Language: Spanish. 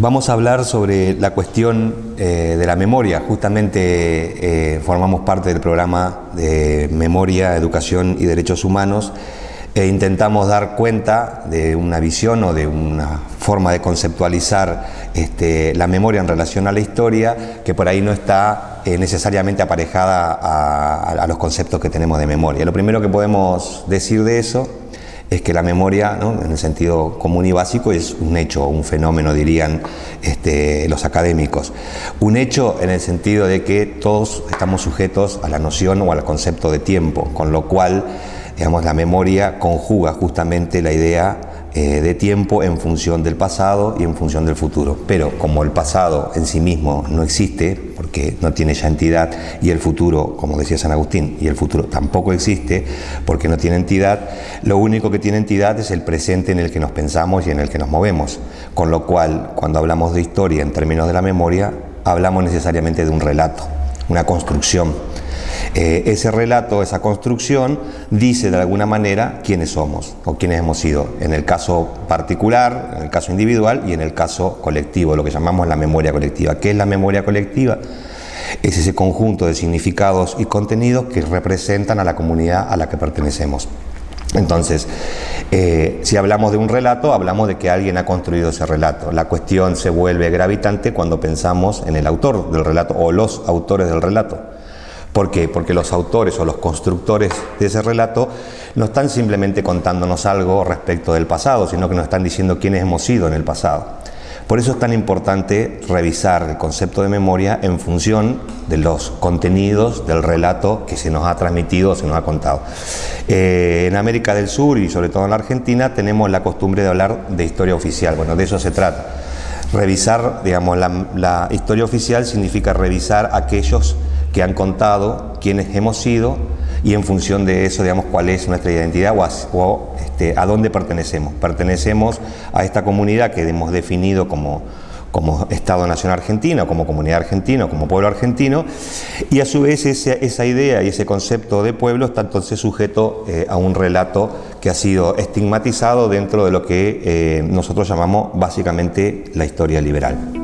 Vamos a hablar sobre la cuestión eh, de la memoria. Justamente eh, formamos parte del programa de Memoria, Educación y Derechos Humanos e intentamos dar cuenta de una visión o de una forma de conceptualizar este, la memoria en relación a la historia que por ahí no está eh, necesariamente aparejada a los conceptos que tenemos de memoria. Lo primero que podemos decir de eso es que la memoria, en el sentido común y básico, es un hecho, un fenómeno, dirían este, los académicos. Un hecho en el sentido de que todos estamos sujetos a la noción o al concepto de tiempo, con lo cual digamos, la memoria conjuga justamente la idea eh, de tiempo en función del pasado y en función del futuro. Pero como el pasado en sí mismo no existe, porque no tiene ya entidad, y el futuro, como decía San Agustín, y el futuro tampoco existe, porque no tiene entidad, lo único que tiene entidad es el presente en el que nos pensamos y en el que nos movemos. Con lo cual, cuando hablamos de historia en términos de la memoria, hablamos necesariamente de un relato, una construcción eh, ese relato, esa construcción, dice de alguna manera quiénes somos o quiénes hemos sido, en el caso particular, en el caso individual y en el caso colectivo, lo que llamamos la memoria colectiva. ¿Qué es la memoria colectiva? Es ese conjunto de significados y contenidos que representan a la comunidad a la que pertenecemos. Entonces, eh, si hablamos de un relato, hablamos de que alguien ha construido ese relato. La cuestión se vuelve gravitante cuando pensamos en el autor del relato o los autores del relato. ¿Por qué? Porque los autores o los constructores de ese relato no están simplemente contándonos algo respecto del pasado, sino que nos están diciendo quiénes hemos sido en el pasado. Por eso es tan importante revisar el concepto de memoria en función de los contenidos del relato que se nos ha transmitido se nos ha contado. Eh, en América del Sur y sobre todo en la Argentina tenemos la costumbre de hablar de historia oficial. Bueno, de eso se trata. Revisar, digamos, la historia oficial significa revisar aquellos que han contado quiénes hemos sido y en función de eso, digamos, cuál es nuestra identidad o, a, este, dónde pertenecemos. Pertenecemos a esta comunidad que hemos definido como, como Estado Nacional Argentino, como comunidad argentina, como pueblo argentino, y a su vez esa, idea y ese concepto de pueblo está entonces sujeto eh, a un relato que ha sido estigmatizado dentro de lo que eh, nosotros llamamos básicamente la historia liberal.